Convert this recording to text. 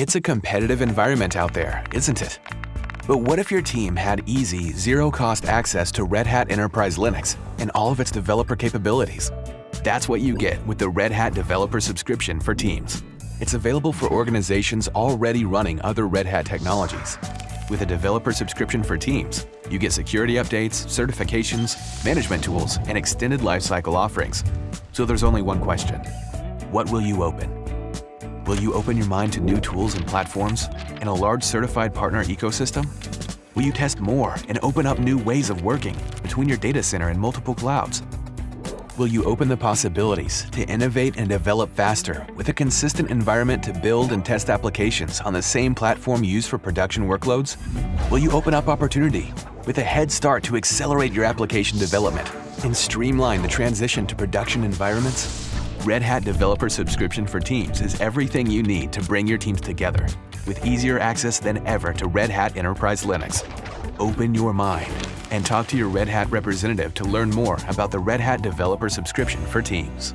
It's a competitive environment out there, isn't it? But what if your team had easy, zero-cost access to Red Hat Enterprise Linux and all of its developer capabilities? That's what you get with the Red Hat Developer Subscription for Teams. It's available for organizations already running other Red Hat technologies. With a developer subscription for Teams, you get security updates, certifications, management tools, and extended lifecycle offerings. So there's only one question. What will you open? Will you open your mind to new tools and platforms and a large certified partner ecosystem? Will you test more and open up new ways of working between your data center and multiple clouds? Will you open the possibilities to innovate and develop faster with a consistent environment to build and test applications on the same platform used for production workloads? Will you open up opportunity with a head start to accelerate your application development and streamline the transition to production environments? Red Hat Developer Subscription for Teams is everything you need to bring your teams together with easier access than ever to Red Hat Enterprise Linux. Open your mind and talk to your Red Hat representative to learn more about the Red Hat Developer Subscription for Teams.